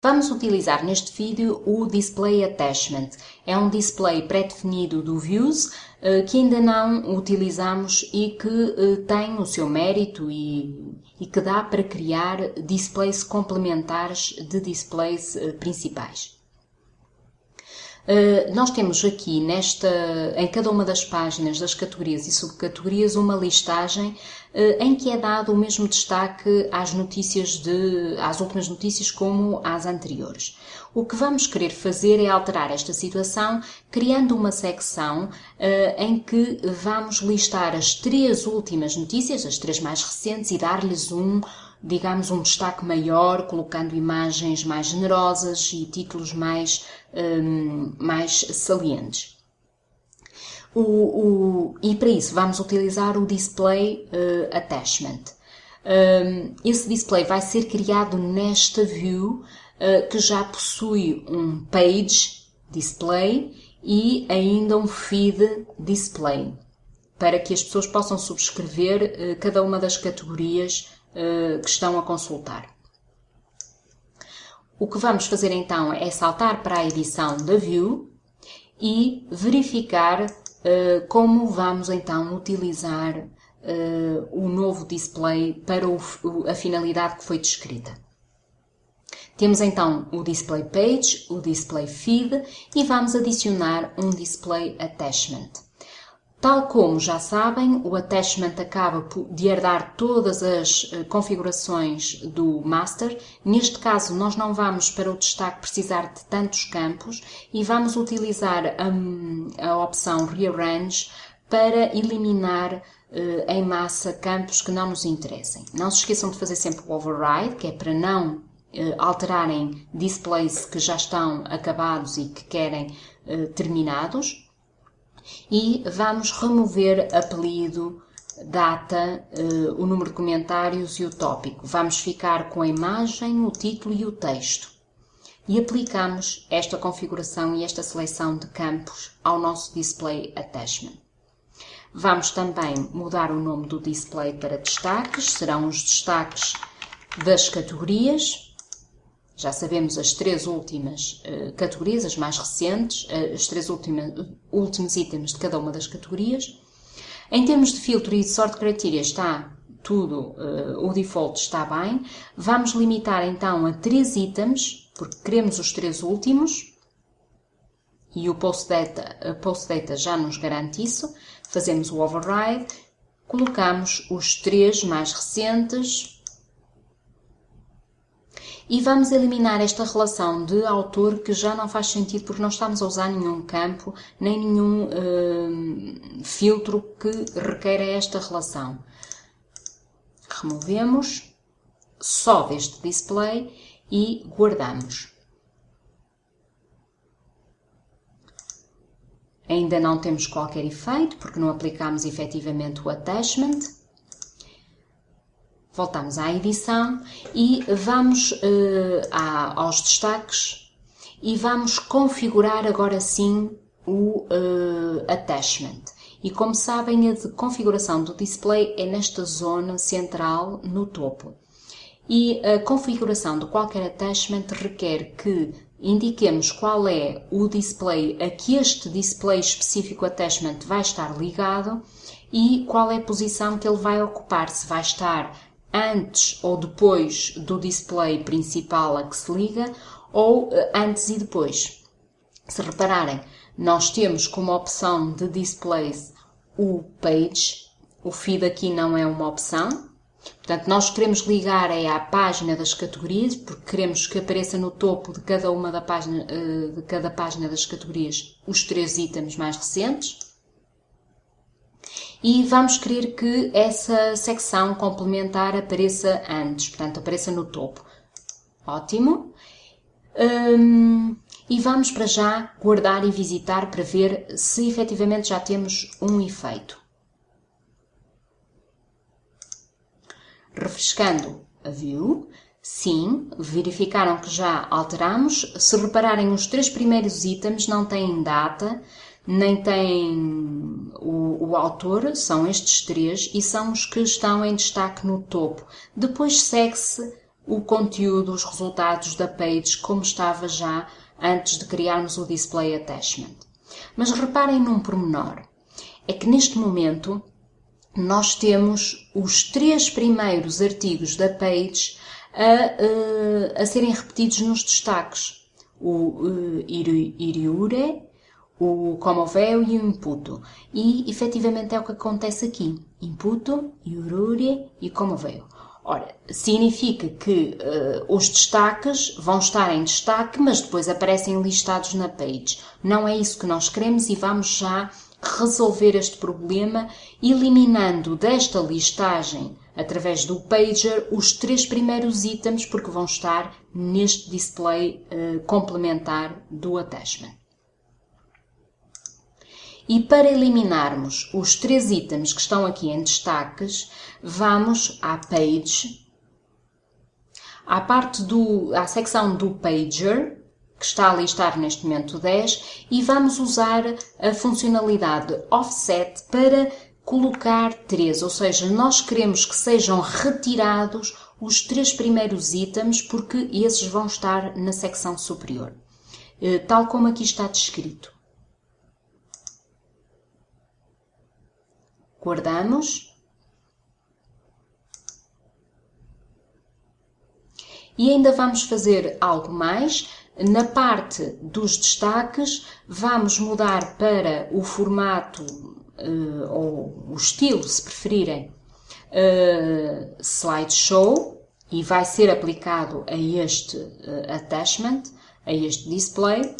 Vamos utilizar neste vídeo o Display Attachment. É um display pré-definido do Views eh, que ainda não utilizamos e que eh, tem o seu mérito e, e que dá para criar displays complementares de displays eh, principais. Uh, nós temos aqui nesta, em cada uma das páginas das categorias e subcategorias uma listagem uh, em que é dado o mesmo destaque às notícias de, às últimas notícias como às anteriores. O que vamos querer fazer é alterar esta situação criando uma secção uh, em que vamos listar as três últimas notícias, as três mais recentes e dar-lhes um digamos, um destaque maior, colocando imagens mais generosas e títulos mais, um, mais salientes. O, o, e para isso vamos utilizar o Display uh, Attachment. Um, esse display vai ser criado nesta view uh, que já possui um Page Display e ainda um Feed Display, para que as pessoas possam subscrever uh, cada uma das categorias eh, que estão a consultar. O que vamos fazer então é saltar para a edição da View e verificar uh, como vamos então utilizar uh, o novo display para o, a finalidade que foi descrita. Temos então o Display Page, o Display Feed e vamos adicionar um Display Attachment. Tal como já sabem, o attachment acaba de herdar todas as eh, configurações do master. Neste caso, nós não vamos para o destaque precisar de tantos campos e vamos utilizar a, a opção Rearrange para eliminar eh, em massa campos que não nos interessem. Não se esqueçam de fazer sempre o override, que é para não eh, alterarem displays que já estão acabados e que querem terminados e vamos remover apelido, data, uh, o número de comentários e o tópico. Vamos ficar com a imagem, o título e o texto. E aplicamos esta configuração e esta seleção de campos ao nosso Display Attachment. Vamos também mudar o nome do display para destaques, serão os destaques das categorias já sabemos as três últimas uh, categorias, as mais recentes, uh, as três últimas, últimos itens de cada uma das categorias. Em termos de filtro e de sort criteria está tudo, uh, o default está bem. Vamos limitar então a três itens, porque queremos os três últimos. E o post data, post data já nos garante isso. Fazemos o override, colocamos os três mais recentes, e vamos eliminar esta relação de autor que já não faz sentido porque não estamos a usar nenhum campo nem nenhum uh, filtro que requeira esta relação. Removemos só deste display e guardamos. Ainda não temos qualquer efeito porque não aplicamos efetivamente o attachment voltamos à edição e vamos à, aos destaques e vamos configurar agora sim o uh, attachment. E como sabem, a de configuração do display é nesta zona central no topo. E a configuração de qualquer attachment requer que indiquemos qual é o display a que este display específico attachment vai estar ligado e qual é a posição que ele vai ocupar, se vai estar antes ou depois do display principal a que se liga ou eh, antes e depois. Se repararem, nós temos como opção de displays o page, o feed aqui não é uma opção, Portanto, nós queremos ligar é à página das categorias, porque queremos que apareça no topo de cada uma da página, eh, de cada página das categorias os três itens mais recentes e vamos querer que essa secção complementar apareça antes, portanto, apareça no topo. Ótimo. Hum, e vamos para já guardar e visitar para ver se efetivamente já temos um efeito. Refrescando a view, sim, verificaram que já alteramos. Se repararem, os três primeiros itens não têm data, nem tem o, o, autor, são estes três e são os que estão em destaque no topo. Depois segue-se o conteúdo, os resultados da page como estava já antes de criarmos o Display Attachment. Mas reparem num pormenor, é que neste momento nós temos os três primeiros artigos da page a, eh, a serem repetidos nos destaques. O uh, iriure, o comoveu e o imputo. E efetivamente é o que acontece aqui. Imputo, iurure e comoveu. Ora, significa que uh, os destaques vão estar em destaque, mas depois aparecem listados na page. Não é isso que nós queremos e vamos já resolver este problema eliminando desta listagem, através do pager, os três primeiros itens porque vão estar neste display uh, complementar do attachment. E para eliminarmos os três itens que estão aqui em destaques, vamos à page, à parte do, à secção do pager, que está a listar neste momento 10, e vamos usar a funcionalidade offset para colocar três, ou seja, nós queremos que sejam retirados os três primeiros itens porque esses vão estar na secção superior, eh, tal como aqui está descrito. Guardamos. E ainda vamos fazer algo mais. Na parte dos destaques, vamos mudar para o formato uh, ou o estilo, se preferirem, uh, slideshow e vai ser aplicado a este uh, attachment, a este display.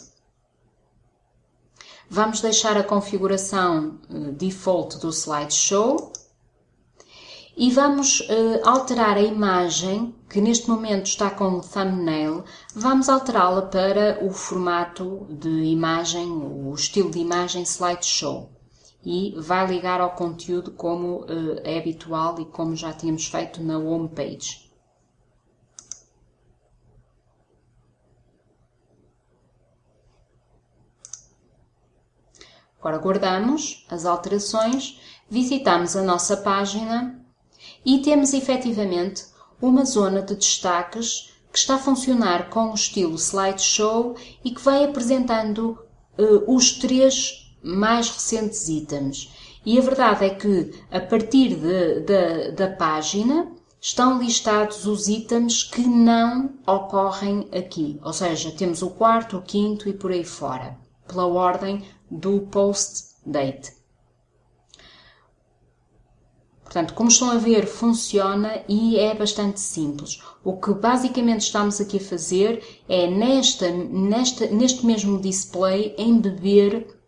Vamos deixar a configuração default do slideshow e vamos alterar a imagem que neste momento está como thumbnail, vamos alterá-la para o formato de imagem, o estilo de imagem slideshow. E vai ligar ao conteúdo como uh, é habitual e como já tínhamos feito na home Agora guardamos as alterações, visitamos a nossa página e temos efetivamente uma zona de destaques que está a funcionar com o estilo slideshow e que vai apresentando uh, os três mais recentes itens. E a verdade é que, a partir de, de, da página, estão listados os itens que não ocorrem aqui. Ou seja, temos o quarto, o quinto e por aí fora, pela ordem do post date. Portanto, como estão a ver, funciona e é bastante simples. O que basicamente estamos aqui a fazer é nesta, nesta, neste mesmo display embeber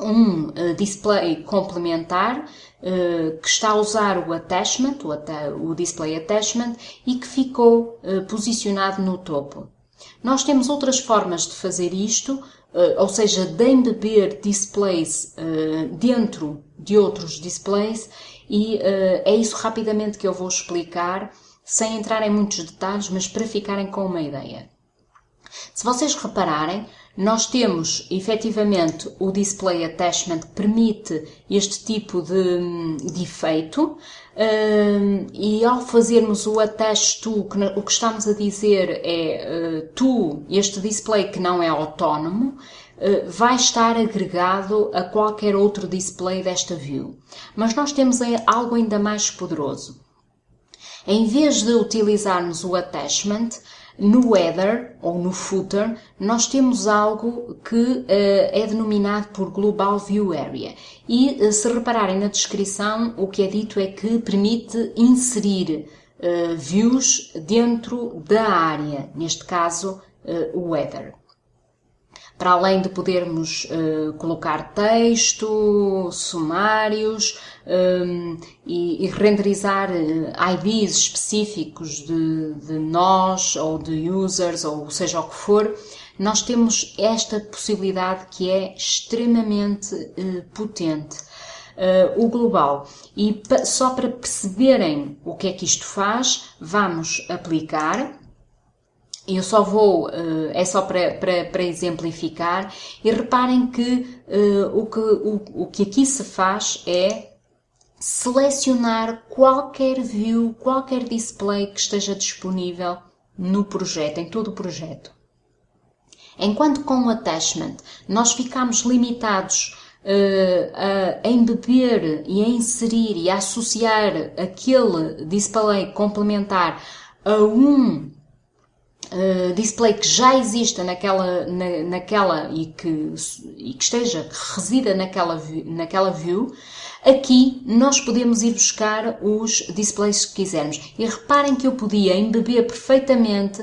um uh, display complementar uh, que está a usar o attachment, o, o display attachment, e que ficou uh, posicionado no topo. Nós temos outras formas de fazer isto, ou seja, de embeber displays dentro de outros displays e uh, é isso rapidamente que eu vou explicar, sem entrar em muitos detalhes, mas para ficarem com uma ideia. Se vocês repararem, nós temos efetivamente o Display Attachment que permite este tipo de, de efeito uh, e ao fazermos o Attach To, que, o que estamos a dizer é uh, este display que não é autónomo, eh, vai estar agregado a qualquer outro display desta view. Mas nós temos algo ainda mais poderoso. Em vez de utilizarmos o attachment, no header ou no footer, nós temos algo que uh, é denominado por Global View Area. E uh, se repararem na descrição, o que é dito é que permite inserir uh, views dentro da área, neste caso o header para além de podermos uh, colocar texto, sumários um, e, e, renderizar eh, IDs específicos de, de nós ou de users ou seja o que for, nós temos esta possibilidade que é extremamente uh, potente. Uh, o global. E só para perceberem o que é que isto faz, vamos aplicar eu só vou, uh, é só para, para, exemplificar, e reparem que, uh, o, que o, o que aqui se faz é selecionar qualquer view, qualquer display que esteja disponível no projeto, em todo o projeto. Enquanto com o attachment nós ficamos limitados uh, a embeber e a inserir e a associar aquele display complementar a um uh, display que já exista naquela, na, naquela e, que, e que esteja, que resida naquela, naquela view, aqui nós podemos ir buscar os displays que quisermos. E reparem que eu podia embeber perfeitamente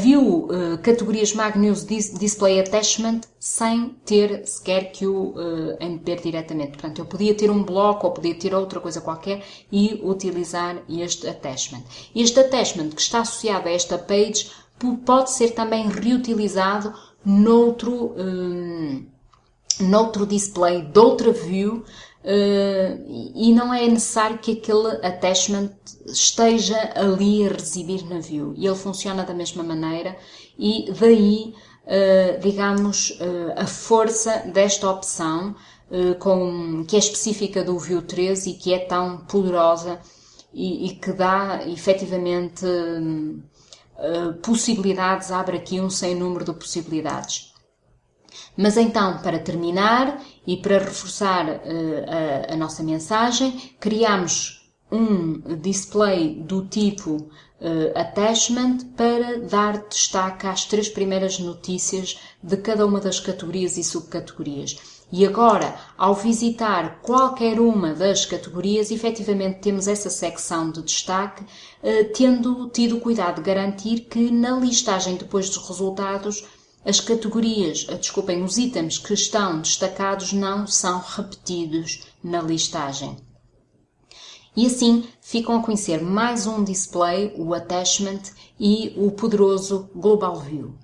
viu uh, categorias Mag News Display Attachment sem ter sequer que o uh, embeber diretamente. Portanto, eu podia ter um bloco ou podia ter outra coisa qualquer e utilizar este attachment. Este attachment que está associado a esta page pode ser também reutilizado noutro, um, noutro display, de outra view, Uh, e não é necessário que aquele attachment esteja ali a residir na view. E ele funciona da mesma maneira e daí, uh, digamos, uh, a força desta opção com, que é específica do View 13 e que é tão poderosa e, e que dá efetivamente possibilidades, abre aqui um sem número de possibilidades. Mas então, para terminar e para reforçar uh, a, a, nossa mensagem, criamos um display do tipo uh, attachment para dar destaque às três primeiras notícias de cada uma das categorias e subcategorias. E agora, ao visitar qualquer uma das categorias, efetivamente temos essa secção de destaque, eh, tendo tido cuidado de garantir que na listagem depois dos resultados as categorias, ah, desculpem, os itens que estão destacados não são repetidos na listagem. E assim ficam a conhecer mais um display, o Attachment e o poderoso Global View.